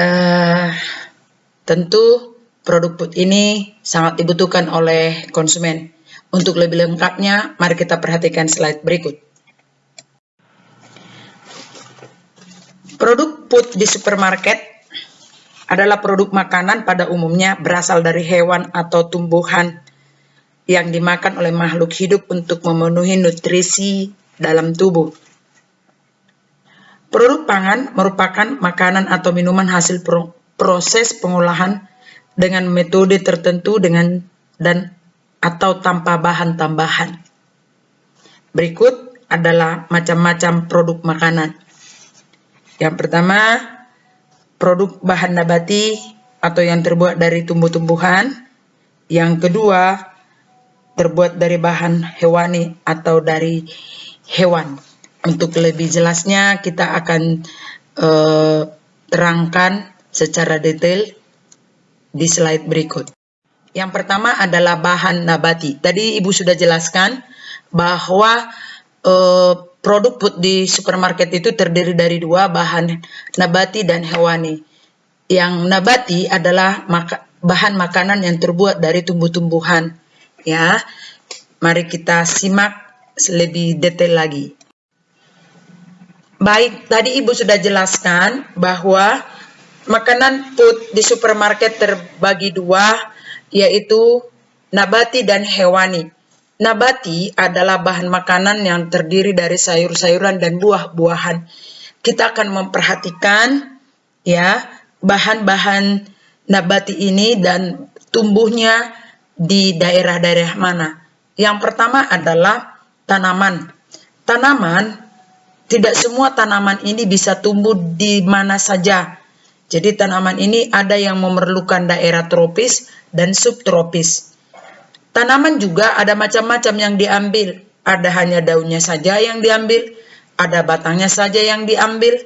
Uh, tentu produk food ini sangat dibutuhkan oleh konsumen. Untuk lebih lengkapnya, mari kita perhatikan slide berikut. Produk food di supermarket adalah produk makanan pada umumnya berasal dari hewan atau tumbuhan yang dimakan oleh makhluk hidup untuk memenuhi nutrisi dalam tubuh. Produk pangan merupakan makanan atau minuman hasil pro proses pengolahan dengan metode tertentu dengan dan atau tanpa bahan tambahan. Berikut adalah macam-macam produk makanan. Yang pertama, produk bahan nabati atau yang terbuat dari tumbuh-tumbuhan. Yang kedua, terbuat dari bahan hewani atau dari hewan. Untuk lebih jelasnya kita akan uh, terangkan secara detail di slide berikut. Yang pertama adalah bahan nabati. Tadi Ibu sudah jelaskan bahwa uh, produk food di supermarket itu terdiri dari dua bahan nabati dan hewani. Yang nabati adalah maka, bahan makanan yang terbuat dari tumbuh-tumbuhan. Ya, mari kita simak lebih detail lagi. Baik, tadi Ibu sudah jelaskan bahwa makanan food di supermarket terbagi dua, yaitu nabati dan hewani. Nabati adalah bahan makanan yang terdiri dari sayur-sayuran dan buah-buahan. Kita akan memperhatikan ya bahan-bahan nabati ini dan tumbuhnya di daerah-daerah mana. Yang pertama adalah tanaman. Tanaman tidak semua tanaman ini bisa tumbuh di mana saja. Jadi tanaman ini ada yang memerlukan daerah tropis dan subtropis. Tanaman juga ada macam-macam yang diambil. Ada hanya daunnya saja yang diambil, ada batangnya saja yang diambil,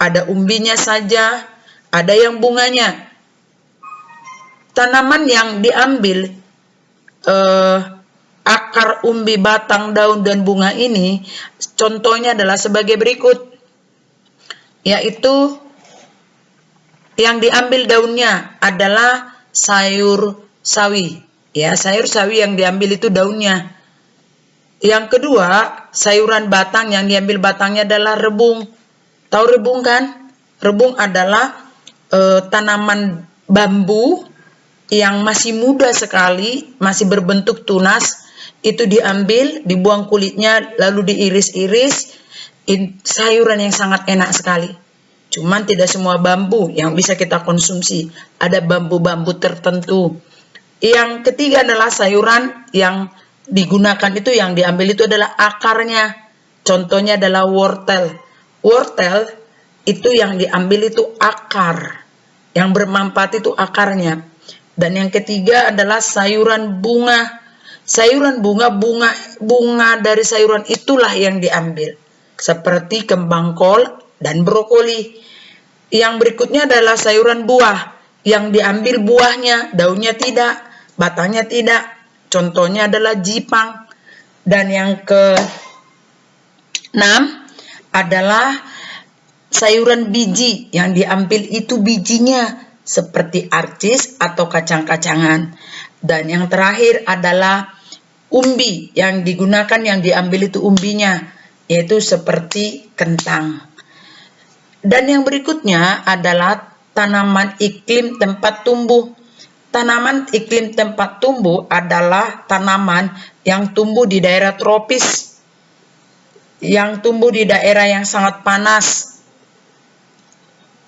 ada umbinya saja, ada yang bunganya. Tanaman yang diambil eh, akar, umbi, batang, daun, dan bunga ini contohnya adalah sebagai berikut. Yaitu yang diambil daunnya adalah sayur sawi. Ya, sayur sawi yang diambil itu daunnya. Yang kedua, sayuran batang yang diambil batangnya adalah rebung. Tahu rebung kan? Rebung adalah e, tanaman bambu yang masih muda sekali, masih berbentuk tunas, itu diambil, dibuang kulitnya, lalu diiris-iris, sayuran yang sangat enak sekali. Cuman tidak semua bambu yang bisa kita konsumsi. Ada bambu-bambu tertentu. Yang ketiga adalah sayuran yang digunakan itu yang diambil itu adalah akarnya. Contohnya adalah wortel. Wortel itu yang diambil itu akar. Yang bermanfaat itu akarnya. Dan yang ketiga adalah sayuran bunga sayuran bunga bunga bunga dari sayuran itulah yang diambil. Seperti kembang kol dan brokoli. Yang berikutnya adalah sayuran buah. Yang diambil buahnya daunnya tidak batangnya tidak. Contohnya adalah jipang. Dan yang ke enam adalah sayuran biji. Yang diambil itu bijinya seperti arcis atau kacang-kacangan. Dan yang terakhir adalah umbi yang digunakan yang diambil itu umbinya yaitu seperti kentang. Dan yang berikutnya adalah tanaman iklim tempat tumbuh. Tanaman iklim tempat tumbuh adalah tanaman yang tumbuh di daerah tropis, yang tumbuh di daerah yang sangat panas.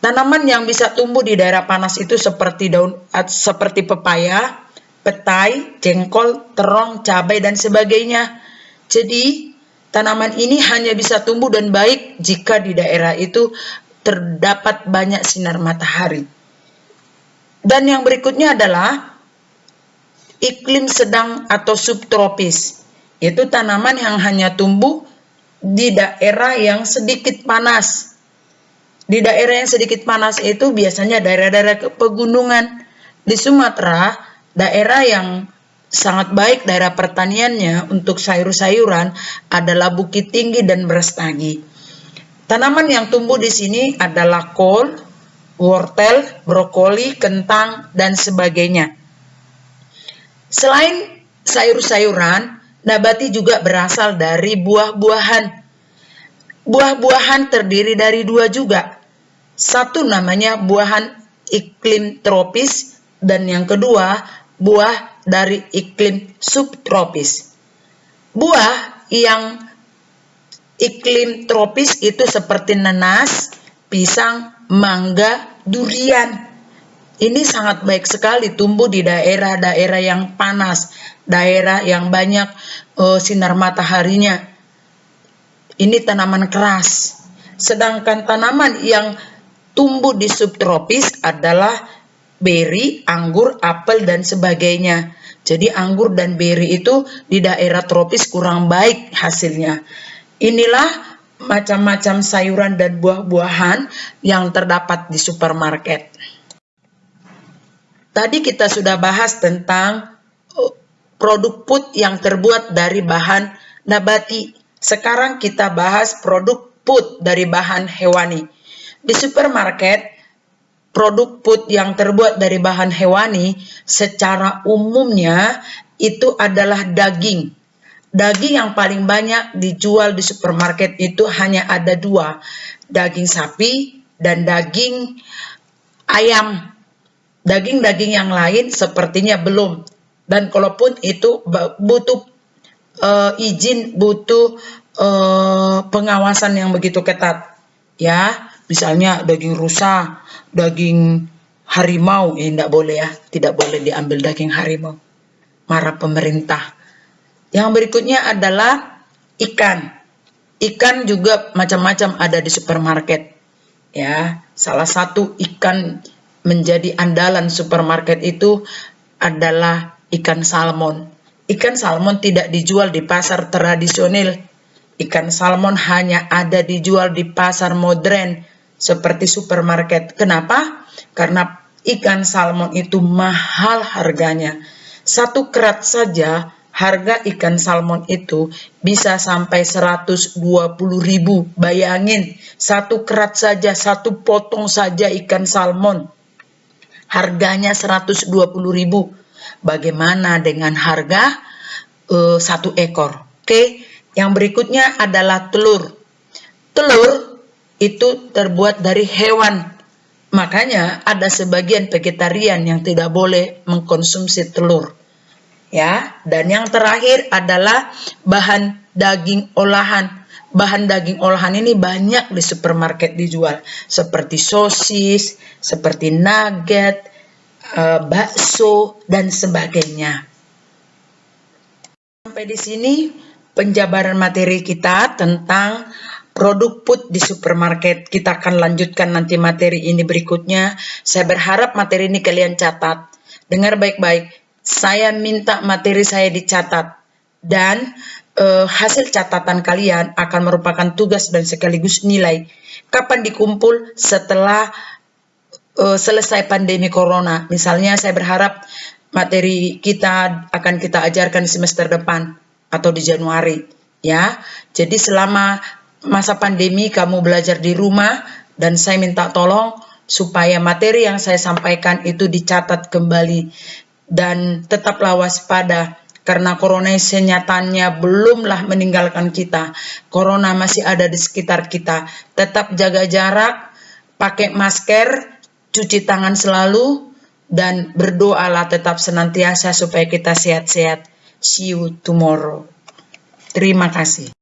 Tanaman yang bisa tumbuh di daerah panas itu seperti daun seperti pepaya, petai, jengkol, terong, cabai, dan sebagainya. Jadi, tanaman ini hanya bisa tumbuh dan baik jika di daerah itu terdapat banyak sinar matahari. Dan yang berikutnya adalah iklim sedang atau subtropis, yaitu tanaman yang hanya tumbuh di daerah yang sedikit panas. Di daerah yang sedikit panas itu biasanya daerah-daerah pegunungan. Di Sumatera, daerah yang sangat baik daerah pertaniannya untuk sayur-sayuran adalah Bukit Tinggi dan Brastagi. Tanaman yang tumbuh di sini adalah kol, wortel, brokoli, kentang, dan sebagainya. Selain sayur-sayuran, nabati juga berasal dari buah-buahan. Buah-buahan terdiri dari dua juga. Satu namanya buahan iklim tropis dan yang kedua buah dari iklim subtropis. Buah yang iklim tropis itu seperti nanas, pisang, mangga, durian. Ini sangat baik sekali tumbuh di daerah-daerah yang panas, daerah yang banyak uh, sinar mataharinya. Ini tanaman keras. Sedangkan tanaman yang tumbuh di subtropis adalah beri, anggur, apel, dan sebagainya. Jadi anggur dan beri itu di daerah tropis kurang baik hasilnya. Inilah macam-macam sayuran dan buah-buahan yang terdapat di supermarket. Tadi kita sudah bahas tentang uh, produk food yang terbuat dari bahan nabati. Sekarang kita bahas produk food dari bahan hewani. Di supermarket, produk food yang terbuat dari bahan hewani secara umumnya itu adalah daging Daging yang paling banyak dijual di supermarket itu hanya ada dua, daging sapi dan daging ayam. Daging-daging yang lain sepertinya belum. Dan kalaupun itu butuh uh, izin, butuh uh, pengawasan yang begitu ketat. Ya, misalnya daging rusa, daging harimau, ini eh, tidak boleh ya, tidak boleh diambil daging harimau. Marah pemerintah yang berikutnya adalah ikan. Ikan juga macam-macam ada di supermarket. Ya, salah satu ikan menjadi andalan supermarket itu adalah ikan salmon. Ikan salmon tidak dijual di pasar tradisional. Ikan salmon hanya ada dijual di pasar modern seperti supermarket. Kenapa? Karena ikan salmon itu mahal harganya. Satu kerat saja harga ikan salmon itu bisa sampai 120 ribu. Bayangin, satu kerat saja, satu potong saja ikan salmon. Harganya 120 ribu. Bagaimana dengan harga uh, satu ekor? Oke, yang berikutnya adalah telur. Telur itu terbuat dari hewan. Makanya ada sebagian vegetarian yang tidak boleh mengkonsumsi telur ya. Dan yang terakhir adalah bahan daging olahan. Bahan daging olahan ini banyak di supermarket dijual, seperti sosis, seperti nugget, uh, bakso, dan sebagainya. Sampai di sini penjabaran materi kita tentang produk food di supermarket. Kita akan lanjutkan nanti materi ini berikutnya. Saya berharap materi ini kalian catat. Dengar baik-baik saya minta materi saya dicatat dan uh, hasil catatan kalian akan merupakan tugas dan sekaligus nilai. Kapan dikumpul setelah uh, selesai pandemi corona? Misalnya saya berharap materi kita akan kita ajarkan semester depan atau di Januari ya. Jadi selama masa pandemi kamu belajar di rumah dan saya minta tolong supaya materi yang saya sampaikan itu dicatat kembali dan tetaplah waspada karena corona senyatanya belumlah meninggalkan kita. Corona masih ada di sekitar kita. Tetap jaga jarak, pakai masker, cuci tangan selalu, dan berdoalah tetap senantiasa supaya kita sehat-sehat. See you tomorrow. Terima kasih.